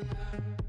Thank